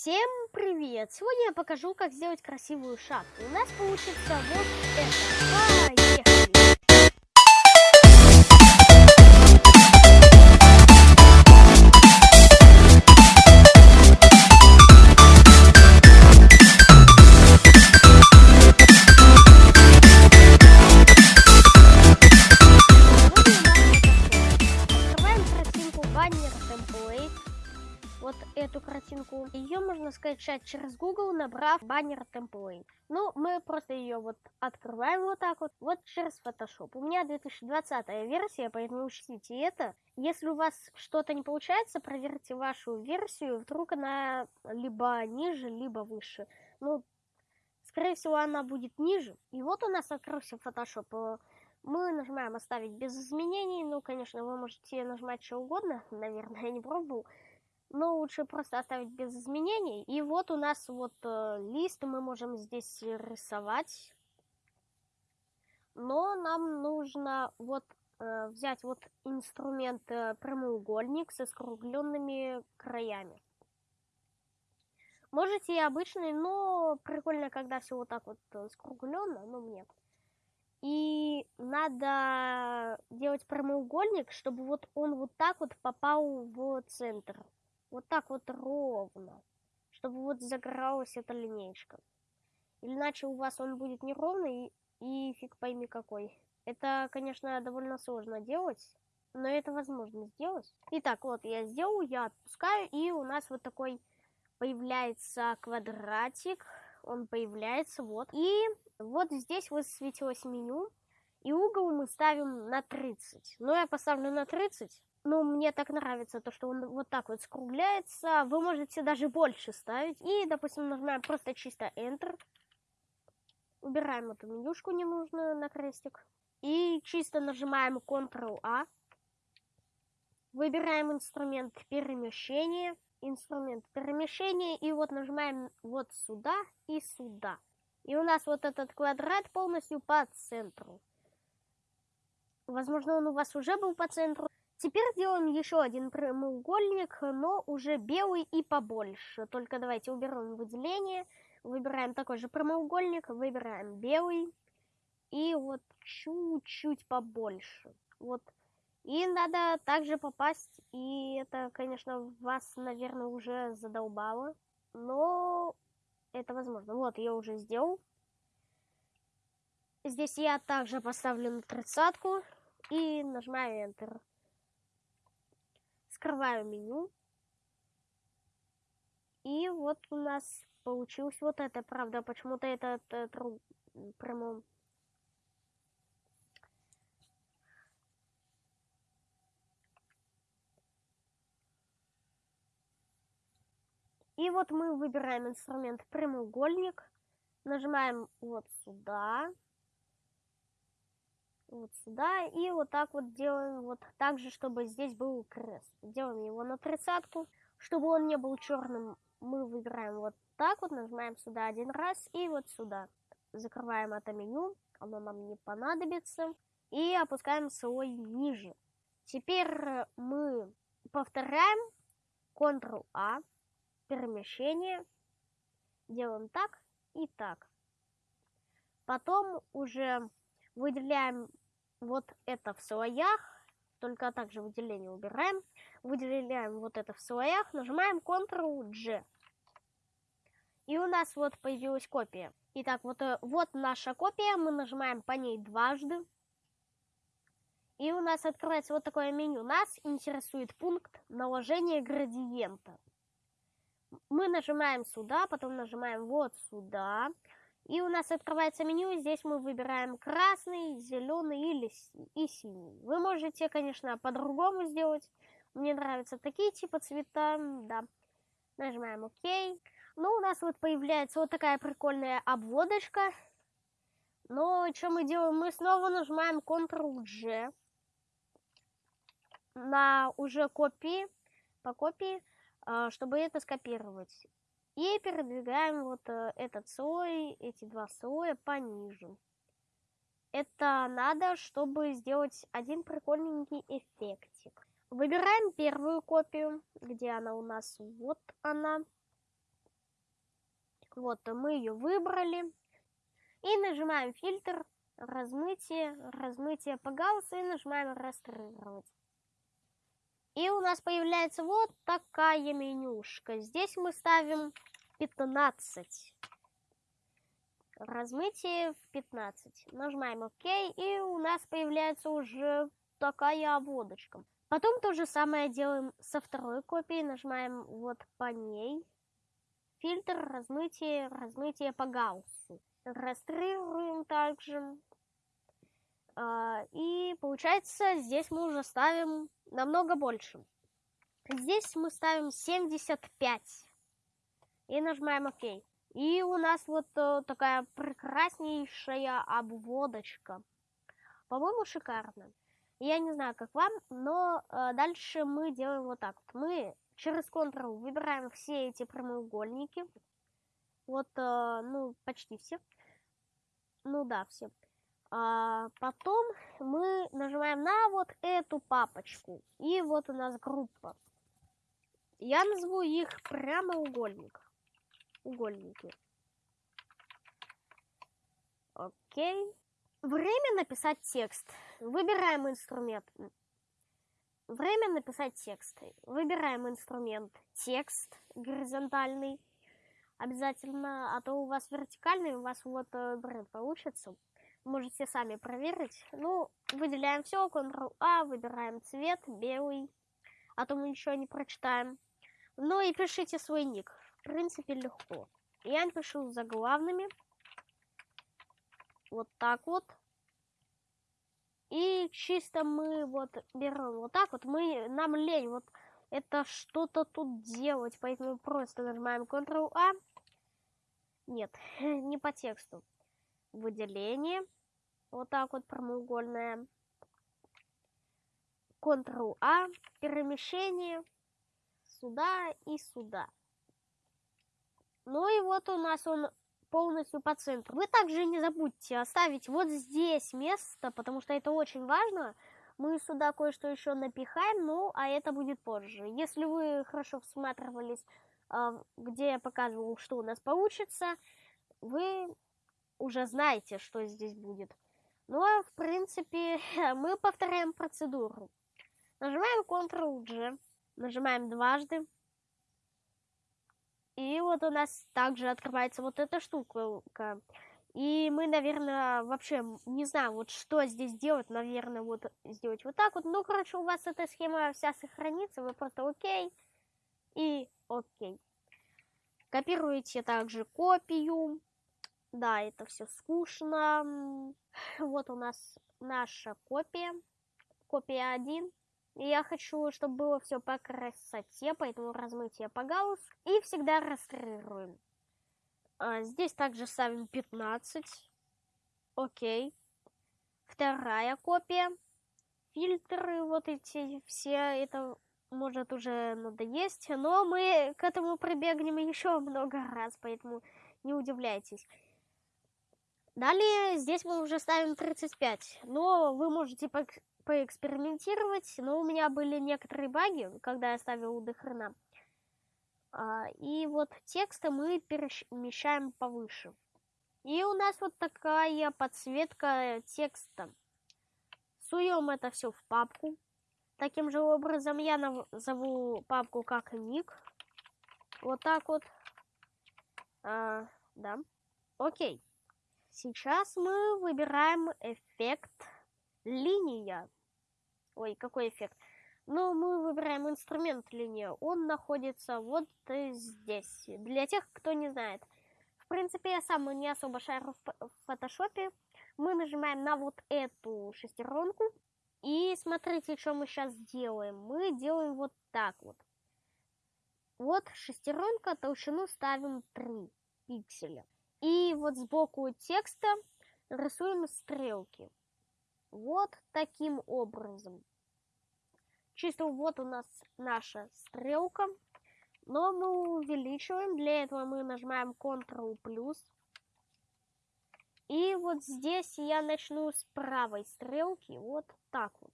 Всем привет! Сегодня я покажу, как сделать красивую шапку. У нас получится вот это. Поехали! Скачать через Google, набрав баннер template. Ну, мы просто ее вот открываем вот так вот, вот через Photoshop. У меня 2020 версия, поэтому учтите это. Если у вас что-то не получается, проверьте вашу версию. Вдруг она либо ниже, либо выше. Ну, скорее всего, она будет ниже. И вот у нас открылся Photoshop. Мы нажимаем «Оставить без изменений». Ну, конечно, вы можете нажимать что угодно. Наверное, я не пробовал. Но лучше просто оставить без изменений. И вот у нас вот э, лист мы можем здесь рисовать. Но нам нужно вот э, взять вот инструмент э, прямоугольник со скругленными краями. Можете и обычный, но прикольно, когда все вот так вот э, скругленно, но мне. И надо делать прямоугольник, чтобы вот он вот так вот попал в центр. Вот так вот ровно. Чтобы вот загоралась эта линейка. Иначе у вас он будет неровный и, и фиг пойми какой. Это, конечно, довольно сложно делать, но это возможно сделать. Итак, вот я сделал, я отпускаю, и у нас вот такой появляется квадратик. Он появляется, вот. И вот здесь высветилось меню. И угол мы ставим на 30. Ну, я поставлю на 30. Ну, мне так нравится то, что он вот так вот скругляется. Вы можете даже больше ставить. И, допустим, нажимаем просто чисто Enter. Убираем эту менюшку ненужную на крестик. И чисто нажимаем Ctrl-A. Выбираем инструмент перемещения. Инструмент перемещения. И вот нажимаем вот сюда и сюда. И у нас вот этот квадрат полностью по центру. Возможно, он у вас уже был по центру. Теперь делаем еще один прямоугольник, но уже белый и побольше. Только давайте уберем выделение. Выбираем такой же прямоугольник, выбираем белый. И вот чуть-чуть побольше. Вот. И надо также попасть. И это, конечно, вас, наверное, уже задолбало. Но это возможно. Вот, я уже сделал. Здесь я также поставлю на тридцатку и нажимаю Enter. Скрываю меню. И вот у нас получилось вот это. Правда, почему-то это, это прямо... И вот мы выбираем инструмент прямоугольник. Нажимаем вот сюда вот сюда и вот так вот делаем вот так же, чтобы здесь был крест. Делаем его на тридцатку, чтобы он не был черным. Мы выбираем вот так вот, нажимаем сюда один раз и вот сюда. Закрываем это меню, оно нам не понадобится. И опускаем слой ниже. Теперь мы повторяем Ctrl-A, перемещение, делаем так и так. Потом уже выделяем вот это в слоях, только также выделение убираем, выделяем вот это в слоях, нажимаем Ctrl-G. И у нас вот появилась копия. Итак, вот, э, вот наша копия, мы нажимаем по ней дважды. И у нас открывается вот такое меню. Нас интересует пункт наложения градиента. Мы нажимаем сюда, потом нажимаем вот сюда. И у нас открывается меню, здесь мы выбираем красный, зеленый или и синий. Вы можете, конечно, по-другому сделать. Мне нравятся такие типа цвета, да. Нажимаем ОК. Ну, у нас вот появляется вот такая прикольная обводочка. Но что мы делаем? Мы снова нажимаем Ctrl-G на уже копии, по копии, а, чтобы это скопировать. И передвигаем вот э, этот слой, эти два слоя пониже. Это надо, чтобы сделать один прикольненький эффектик. Выбираем первую копию, где она у нас, вот она. Вот мы ее выбрали. И нажимаем фильтр, размытие, размытие по гауссу и нажимаем раструировать. И у нас появляется вот такая менюшка. Здесь мы ставим 15. Размытие в 15. Нажимаем ОК, и у нас появляется уже такая обводочка. Потом то же самое делаем со второй копией. Нажимаем вот по ней. Фильтр, размытие, размытие по гауссу. Раструируем также. А, и получается, здесь мы уже ставим намного больше. Здесь мы ставим 75. И нажимаем ОК. И у нас вот э, такая прекраснейшая обводочка. По-моему, шикарно. Я не знаю, как вам, но э, дальше мы делаем вот так. Мы через Ctrl выбираем все эти прямоугольники. Вот, э, ну, почти все. Ну да, все. А, потом мы нажимаем на вот эту папочку. И вот у нас группа. Я назову их прямоугольник угольники. Окей. Время написать текст. Выбираем инструмент. Время написать текст. Выбираем инструмент текст горизонтальный. Обязательно, а то у вас вертикальный, у вас вот э, бренд получится. Можете сами проверить. Ну, выделяем все, Ctrl-A, выбираем цвет, белый, а то мы ничего не прочитаем. Ну и пишите свой ник принципе, легко. Я напишу заглавными. Вот так вот. И чисто мы вот берем вот так вот. Мы, нам лень вот это что-то тут делать, поэтому просто нажимаем Ctrl-A. Нет, не по тексту. Выделение. Вот так вот прямоугольное. Ctrl-A. Перемещение сюда и сюда. Ну и вот у нас он полностью по центру. Вы также не забудьте оставить вот здесь место, потому что это очень важно. Мы сюда кое-что еще напихаем, ну, а это будет позже. Если вы хорошо всматривались, а, где я показывал, что у нас получится, вы уже знаете, что здесь будет. Ну, а в принципе, мы повторяем процедуру. Нажимаем Ctrl-G, нажимаем дважды, и вот у нас также открывается вот эта штука. И мы, наверное, вообще не знаю, вот что здесь делать. Наверное, вот сделать вот так вот. Ну, короче, у вас эта схема вся сохранится. Вы просто окей и окей. Копируете также копию. Да, это все скучно. Вот у нас наша копия. Копия 1. И я хочу, чтобы было все по красоте, поэтому размытие по гаусс. И всегда раструируем. А, здесь также ставим 15. Окей. Вторая копия. Фильтры вот эти все, это может уже надоесть, но мы к этому прибегнем еще много раз, поэтому не удивляйтесь. Далее здесь мы уже ставим 35, но вы можете поэкспериментировать, но у меня были некоторые баги, когда я ставил до хрена. А, и вот тексты мы перемещаем повыше. И у нас вот такая подсветка текста. Суем это все в папку. Таким же образом я назову папку как ник. Вот так вот. А, да. Окей. Сейчас мы выбираем эффект линия. Ой, какой эффект? Ну, мы выбираем инструмент линия. Он находится вот здесь. Для тех, кто не знает. В принципе, я сам не особо шарю в фотошопе. Мы нажимаем на вот эту шестеренку. И смотрите, что мы сейчас делаем. Мы делаем вот так вот. Вот шестеренка, толщину ставим 3 пикселя. И вот сбоку текста рисуем стрелки. Вот таким образом. Чисто вот у нас наша стрелка. Но мы увеличиваем. Для этого мы нажимаем Ctrl+. И вот здесь я начну с правой стрелки. Вот так вот.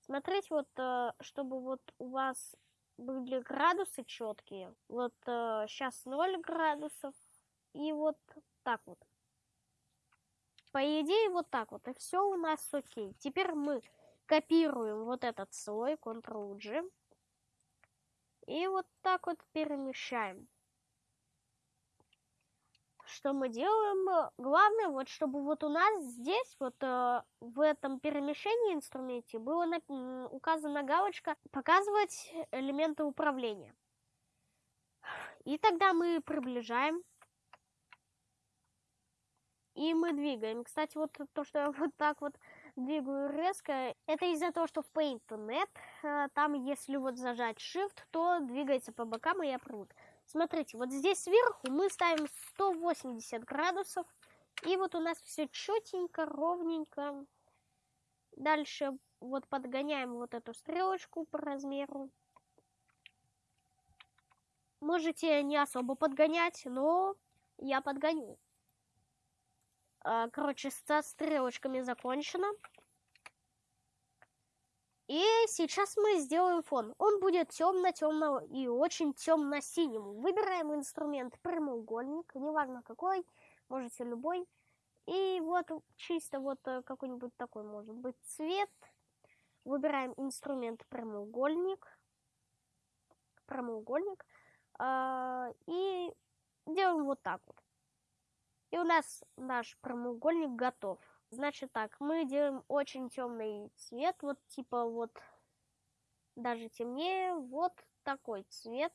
Смотрите, вот, э, чтобы вот у вас были градусы четкие. Вот сейчас э, 0 градусов. И вот так вот. По идее, вот так вот. И все у нас окей. Теперь мы копируем вот этот слой, Ctrl-G. И вот так вот перемещаем. Что мы делаем? Главное, вот чтобы вот у нас здесь, вот э, в этом перемещении инструменте, была на, указана галочка «Показывать элементы управления». И тогда мы приближаем. И мы двигаем. Кстати, вот то, что я вот так вот двигаю резко, это из-за того, что в Paint.net, э, там если вот зажать Shift, то двигается по бокам и я прут. Смотрите, вот здесь сверху мы ставим 180 градусов, и вот у нас все четенько, ровненько. Дальше вот подгоняем вот эту стрелочку по размеру. Можете не особо подгонять, но я подгоню. А, короче, со стрелочками закончено. И сейчас мы сделаем фон. Он будет темно-темно и очень темно-синим. Выбираем инструмент прямоугольник, неважно какой, можете любой. И вот чисто вот э, какой-нибудь такой может быть цвет. Выбираем инструмент прямоугольник. Прямоугольник. А, и делаем вот так вот. И у нас наш прямоугольник готов. Значит так, мы делаем очень темный цвет, вот типа вот даже темнее, вот такой цвет.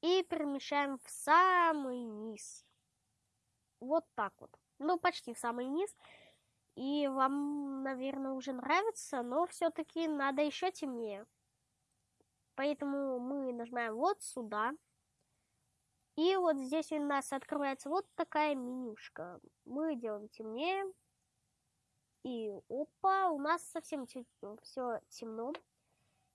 И перемещаем в самый низ. Вот так вот. Ну, почти в самый низ. И вам, наверное, уже нравится, но все-таки надо еще темнее. Поэтому мы нажимаем вот сюда. И вот здесь у нас открывается вот такая менюшка. Мы делаем темнее. И опа, у нас совсем все темно.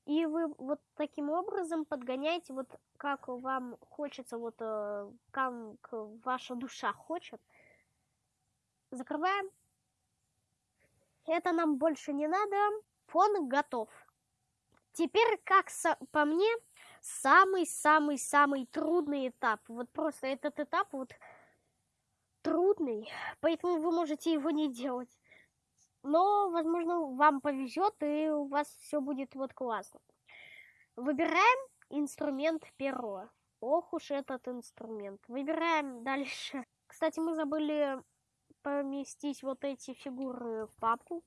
И вы вот таким образом подгоняете, вот как вам хочется, вот э, как ваша душа хочет. Закрываем. Это нам больше не надо. Фон готов. Теперь, как по мне, самый-самый-самый трудный этап. Вот просто этот этап вот трудный, поэтому вы можете его не делать. Но, возможно, вам повезет, и у вас все будет вот классно. Выбираем инструмент перо. Ох уж этот инструмент. Выбираем дальше. Кстати, мы забыли поместить вот эти фигуры в папку.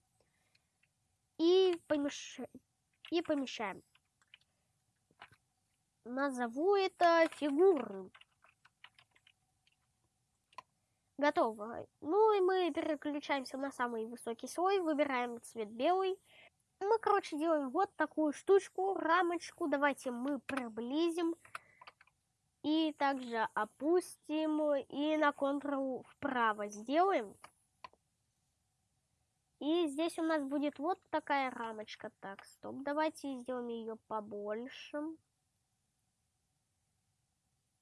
И помещаем и помещаем. Назову это фигуры. Готово. Ну и мы переключаемся на самый высокий слой, выбираем цвет белый. Мы, короче, делаем вот такую штучку, рамочку. Давайте мы приблизим. И также опустим. И на контур вправо сделаем. И здесь у нас будет вот такая рамочка. Так, стоп, давайте сделаем ее побольше.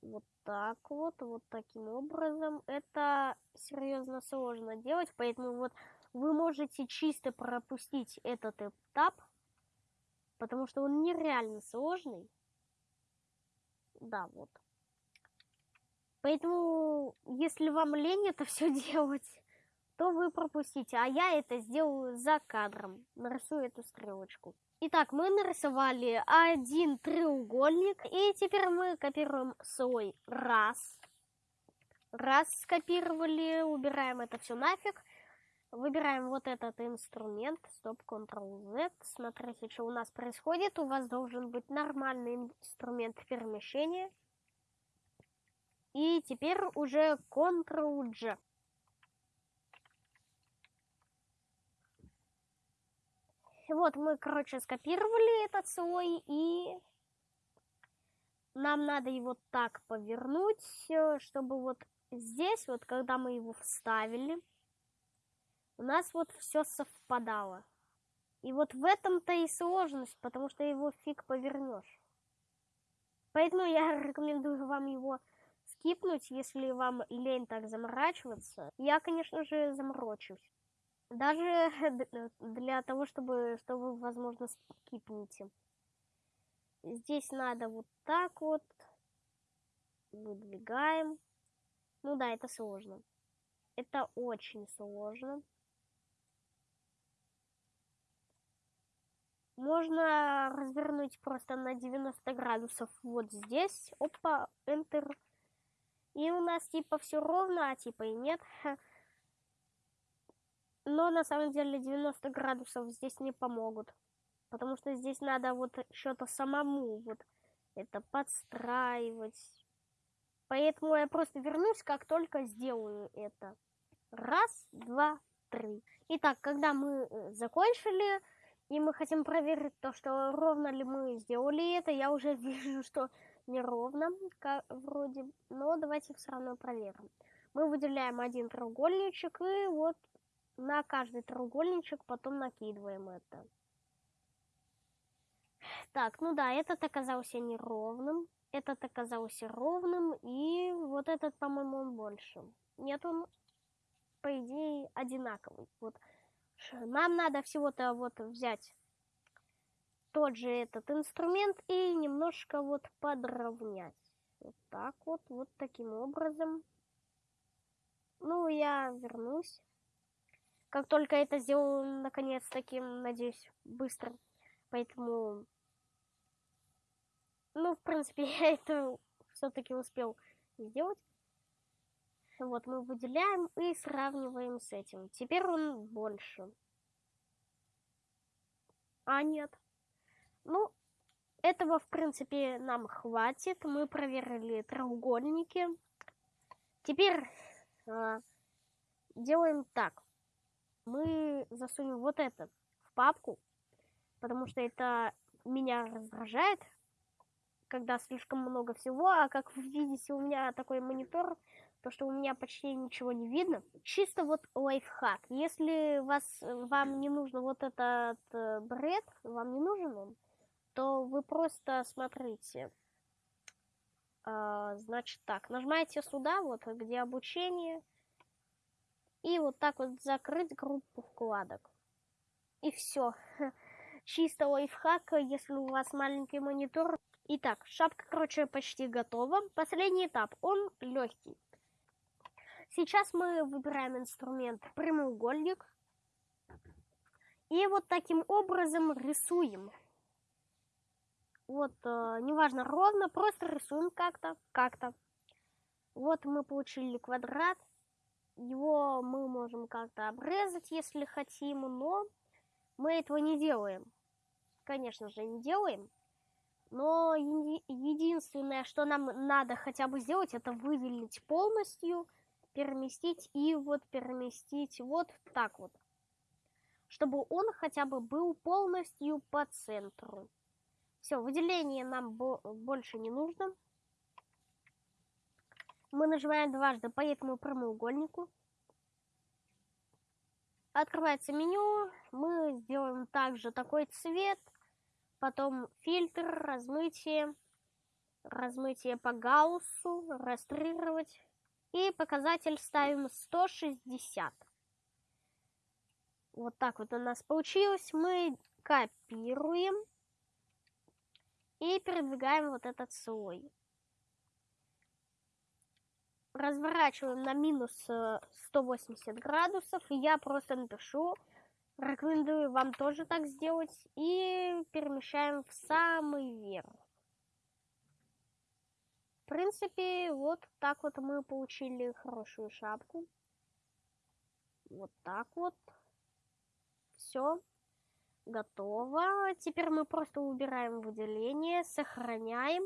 Вот так вот, вот таким образом. Это серьезно сложно делать, поэтому вот вы можете чисто пропустить этот этап, потому что он нереально сложный. Да, вот. Поэтому, если вам лень это все делать, то вы пропустите. А я это сделаю за кадром. Нарисую эту стрелочку. Итак, мы нарисовали один треугольник. И теперь мы копируем слой раз. Раз скопировали, убираем это все нафиг. Выбираем вот этот инструмент. Стоп, Ctrl-Z. Смотрите, что у нас происходит. У вас должен быть нормальный инструмент перемещения. И теперь уже Ctrl-G. Вот мы, короче, скопировали этот слой, и нам надо его так повернуть, э, чтобы вот здесь, вот когда мы его вставили, у нас вот все совпадало. И вот в этом-то и сложность, потому что его фиг повернешь. Поэтому я рекомендую вам его скипнуть, если вам лень так заморачиваться. Я, конечно же, заморочусь. Даже для того, чтобы, чтобы возможно, скипните. Здесь надо вот так вот. выдвигаем. Ну да, это сложно. Это очень сложно. Можно развернуть просто на 90 градусов вот здесь. Опа, Enter. И у нас типа все ровно, а типа и нет. Но на самом деле 90 градусов здесь не помогут. Потому что здесь надо вот что-то самому вот это подстраивать. Поэтому я просто вернусь, как только сделаю это. Раз, два, три. Итак, когда мы э, закончили, и мы хотим проверить то, что ровно ли мы сделали это, я уже вижу, что неровно, как, вроде, но давайте все равно проверим. Мы выделяем один треугольничек, и вот на каждый треугольничек потом накидываем это. Так, ну да, этот оказался неровным, этот оказался ровным, и вот этот, по-моему, он больше. Нет, он, по идее, одинаковый. Вот. Нам надо всего-то вот взять тот же этот инструмент и немножко вот подровнять. Вот так вот, вот таким образом. Ну, я вернусь. Как только это сделаю, наконец-таки, надеюсь, быстро. Поэтому, ну, в принципе, я это все-таки успел сделать. Вот мы выделяем и сравниваем с этим. Теперь он больше. А нет. Ну, этого, в принципе, нам хватит. Мы проверили треугольники. Теперь э, делаем так мы засунем вот это в папку, потому что это меня раздражает, когда слишком много всего, а как вы видите, у меня такой монитор, то что у меня почти ничего не видно. Чисто вот лайфхак. Если вас, вам не нужно вот этот э, бред, вам не нужен он, то вы просто смотрите. А, значит так, нажимаете сюда, вот где обучение, и вот так вот закрыть группу вкладок. И все. Чисто лайфхак, если у вас маленький монитор. Итак, шапка, короче, почти готова. Последний этап, он легкий. Сейчас мы выбираем инструмент прямоугольник. И вот таким образом рисуем. Вот, э, неважно, ровно, просто рисуем как-то, как-то. Вот мы получили квадрат его мы можем как-то обрезать, если хотим, но мы этого не делаем. Конечно же, не делаем. Но единственное, что нам надо хотя бы сделать, это выделить полностью, переместить и вот переместить вот так вот. Чтобы он хотя бы был полностью по центру. Все, выделение нам больше не нужно мы нажимаем дважды по этому прямоугольнику. Открывается меню, мы сделаем также такой цвет, потом фильтр, размытие, размытие по гауссу, растрировать. И показатель ставим 160. Вот так вот у нас получилось. Мы копируем и передвигаем вот этот слой разворачиваем на минус 180 э, градусов. И я просто напишу, рекомендую вам тоже так сделать. И перемещаем в самый верх. В принципе, вот так вот мы получили хорошую шапку. Вот так вот. Все. Готово. Теперь мы просто убираем выделение, сохраняем.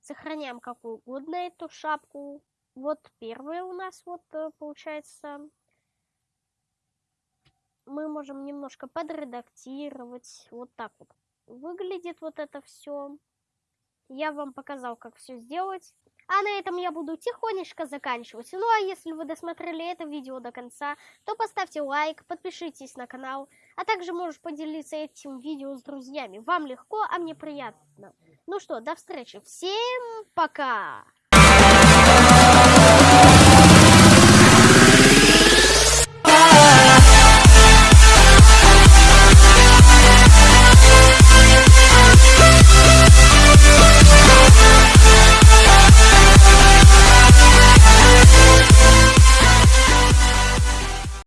Сохраняем как угодно эту шапку вот первое у нас вот э, получается. Мы можем немножко подредактировать. Вот так вот выглядит вот это все. Я вам показал, как все сделать. А на этом я буду тихонечко заканчивать. Ну а если вы досмотрели это видео до конца, то поставьте лайк, подпишитесь на канал, а также можешь поделиться этим видео с друзьями. Вам легко, а мне приятно. Ну что, до встречи. Всем пока!